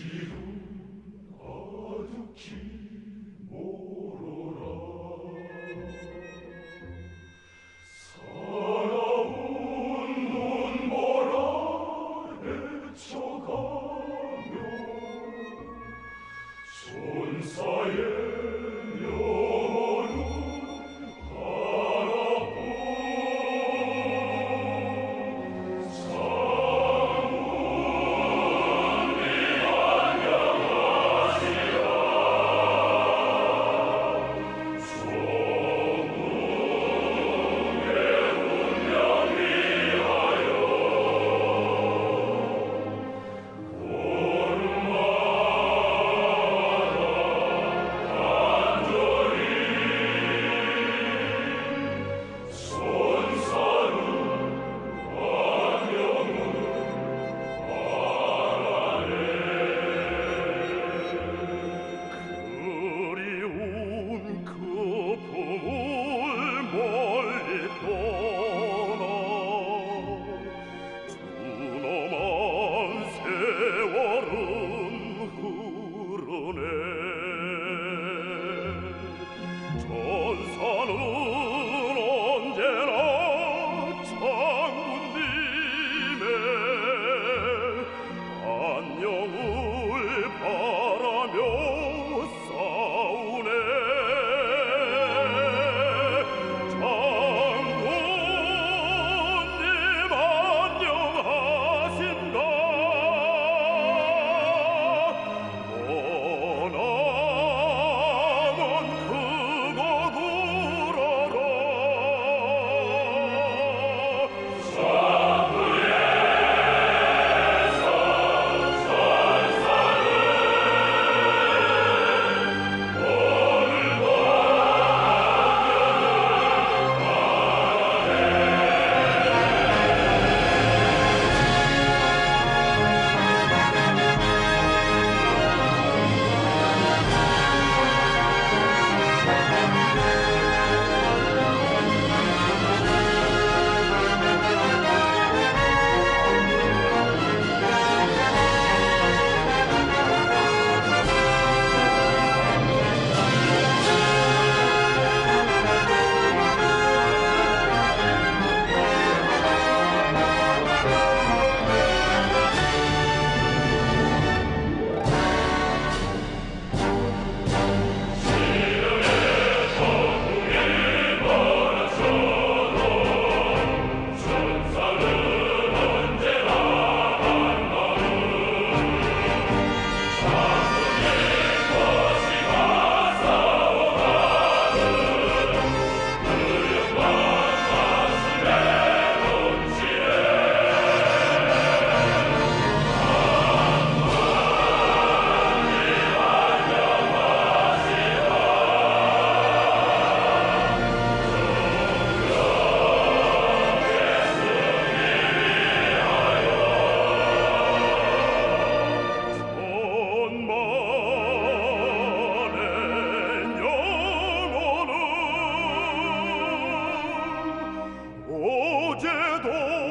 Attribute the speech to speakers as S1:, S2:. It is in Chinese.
S1: Jesus. 解毒